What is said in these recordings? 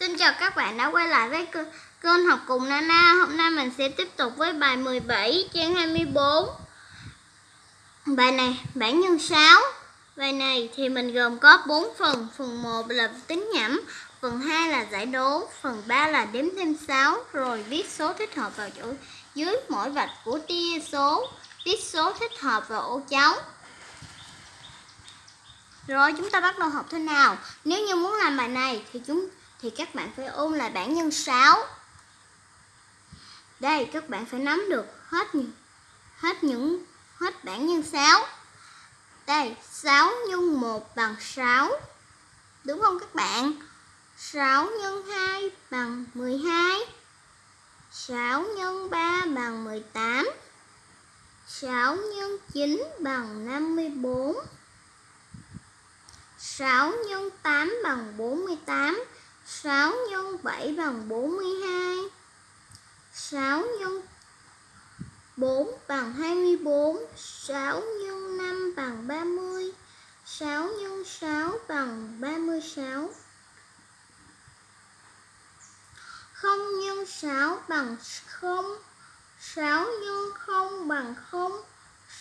Xin chào các bạn đã quay lại với kênh- học cùng Nana. Hôm nay mình sẽ tiếp tục với bài 17 trang 24. Bài này bản nhân 6. Bài này thì mình gồm có 4 phần. Phần 1 là tính nhẩm, phần 2 là giải đố, phần 3 là đếm thêm 6 rồi viết số thích hợp vào chỗ dưới mỗi vạch của tia số, viết số thích hợp vào ô trống. Rồi chúng ta bắt đầu học thế nào? Nếu như muốn làm bài này thì chúng thì các bạn phải ôn lại bảng nhân 6. Đây các bạn phải nắm được hết những hết những hết bảng nhân 6. Đây, 6 nhân 1 bằng 6. Đúng không các bạn? 6 nhân 2 bằng 12. 6 nhân 3 bằng 18. 6 nhân 9 bằng 54. 6 nhân 8 bằng 48 6 nhân 7 bằng 42 6 nhân 4 bằng 24 6 nhân 5 bằng 30 6 nhân 6 bằng 36 0 nhân 6 bằng 0 6 nhân 0 bằng 0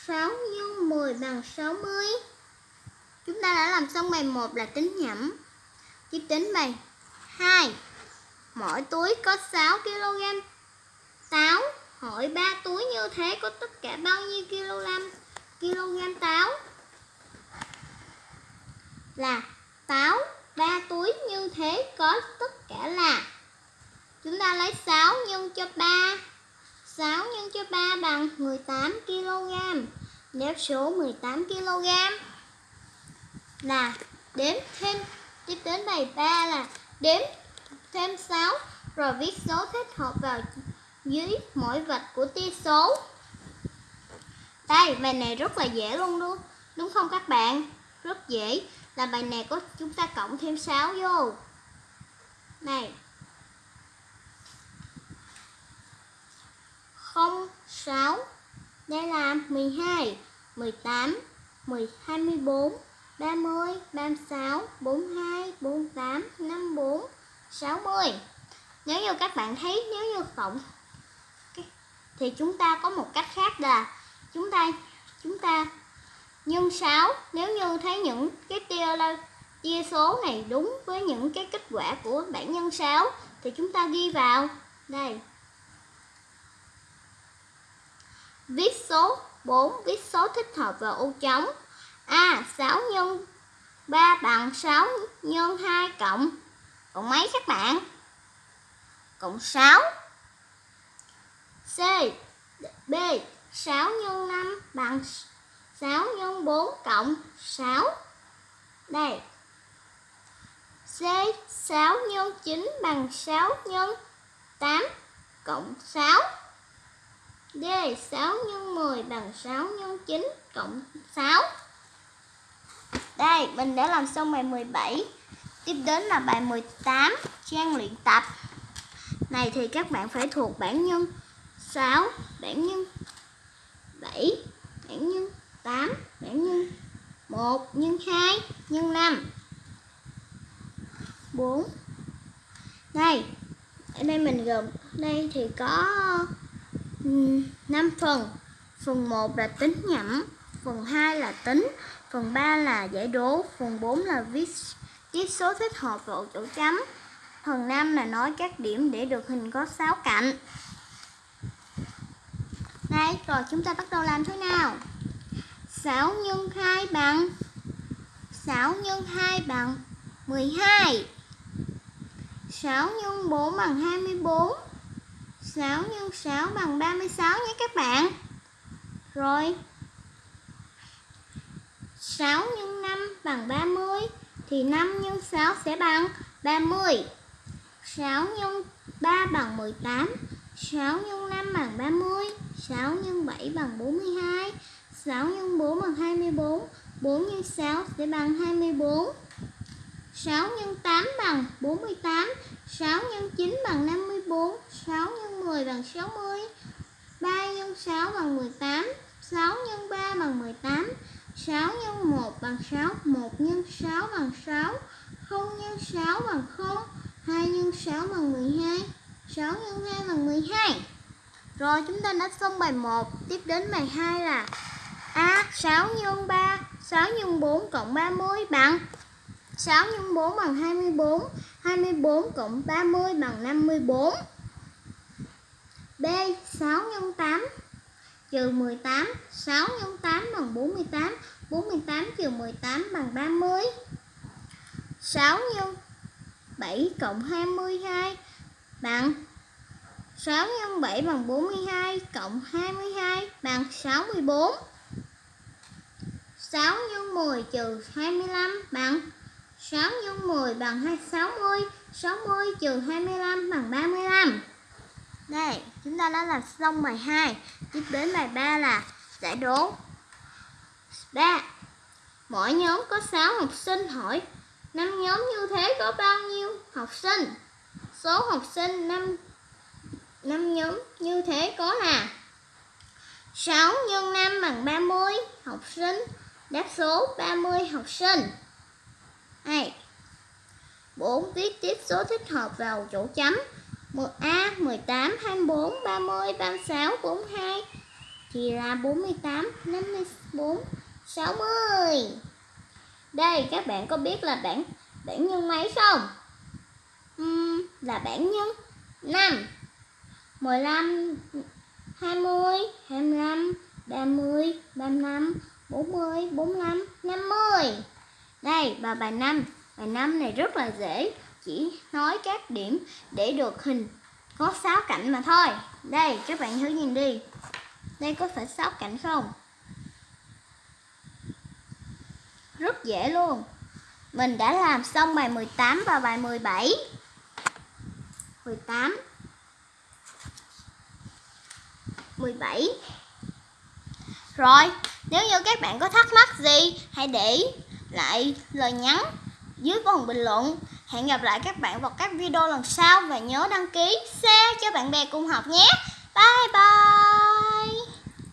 6 nhân 10 bằng 60 Chúng ta đã làm xong bài 1 là tính nhẩm. Tiếp đến bài 2. Mỗi túi có 6 kg táo. Hỏi 3 túi như thế có tất cả bao nhiêu kg kg táo? Là táo 3 túi như thế có tất cả là Chúng ta lấy 6 nhân cho 3 6 nhân cho 3 bằng 18 kg Đáp số 18 kg là đếm thêm, tiếp đến bài 3 là đếm thêm 6 rồi viết số thích hợp vào dưới mỗi vạch của tia số. Đây, bài này rất là dễ luôn đúng, đúng không các bạn? Rất dễ. Là bài này có chúng ta cộng thêm 6 vô. Này. 0 6 Đây là 12, 18, 10, 24 30, 36, 42, 48, 54, 60 Nếu như các bạn thấy nếu như cộng thì chúng ta có một cách khác là chúng ta chúng ta nhân 6 nếu như thấy những cái tia là chia số này đúng với những cái kết quả của bảng nhân 6 thì chúng ta ghi vào. Đây. Viết số 4 viết số thích hợp vào ô trống A 6 nhân 3 bằng 6 nhân 2 cộng Cộng mấy các bạn? Cộng 6 C, B 6 nhân 5 bằng 6 nhân 4 cộng 6 Đây. C 6 nhân 9 bằng 6 nhân 8 cộng 6 D 6 nhân 10 bằng 6 nhân 9 cộng 6 đây, mình đã làm xong bài 17 Tiếp đến là bài 18 Trang luyện tập. Này thì các bạn phải thuộc bản nhân 6 Bản nhân 7 Bản nhân 8 Bản nhân 1 Nhân 2 Nhân 5 4 Đây Ở đây mình gồm Đây thì có 5 phần. Phần 1 là tính nhẩm Phần 2 là tính Phần 3 là giải đố, phần 4 là viết viết số thích hợp vào chỗ chấm. Phần 5 là nói các điểm để được hình có 6 cạnh. Đây, rồi chúng ta bắt đầu làm thế nào? 6 nhân 2 bằng 6 nhân 2 bằng 12 6 nhân 4 bằng 24 6 nhân 6 bằng 36 nhé các bạn Rồi 6 nhân 5 bằng 30 thì 5 nhân 6 sẽ bằng 30. 6 nhân 3 bằng 18, 6 nhân 5 bằng 30, 6 nhân 7 bằng 42, 6 nhân 4 bằng 24, 4 nhân 6 sẽ bằng 24. 6 nhân 8 bằng 48, 6 nhân 9 bằng 54, 6 nhân 10 bằng 60, 3 nhân 6 bằng 18, 6 nhân 3 bằng 18, 6 nhân 1 bằng 6, 1 nhân 6 bằng 6, 0 nhân 6 bằng 0, 2 nhân 6 bằng 12 6 nhân 2 bằng 12 Rồi chúng ta đã xong bài 1 Tiếp đến bài 2 là A 6 nhân 3 6 nhân 4 cộng 30 bằng 6 nhân 4 bằng 24 24 cộng 30 bằng 54 B 6 nhân 8 trừ 18 6 x 8 bằng 48 48 trừ 18 bằng 30 6 x 7 cộng 22 bằng 6 x 7 bằng 42 cộng 22 bằng 64 6 x 10 trừ 25 bằng 6 x 10 bằng 60 60 trừ 25 bằng 35 đây, chúng ta đã làm xong bài 2 Tiếp đến bài 3 là giải đố 3 Mỗi nhóm có 6 học sinh hỏi năm nhóm như thế có bao nhiêu học sinh? Số học sinh năm năm nhóm như thế có là 6 nhân 5 bằng 30 học sinh. Đáp số 30 học sinh. 2. 4. Viết tiếp số thích hợp vào chỗ chấm. 1A 18, 24, 30, 36, 42 thì là 48, 54, 60. Đây các bạn có biết là bảng bảng nhân mấy không? Uhm, là bảng nhân 5 15 20 25 30 35 40 45 50 Đây và bài 5 Bài 5 này rất là dễ. Chỉ nói các điểm để được hình có 6 cạnh mà thôi. Đây các bạn thử nhìn đi. Đây có phải 6 cạnh không? rất dễ luôn. Mình đã làm xong bài 18 và bài 17 18 17 Rồi, nếu như các bạn có thắc mắc gì Hãy để lại lời nhắn dưới phần bình luận. Hẹn gặp lại các bạn vào các video lần sau Và nhớ đăng ký, share cho bạn bè cùng học nhé. Bye bye!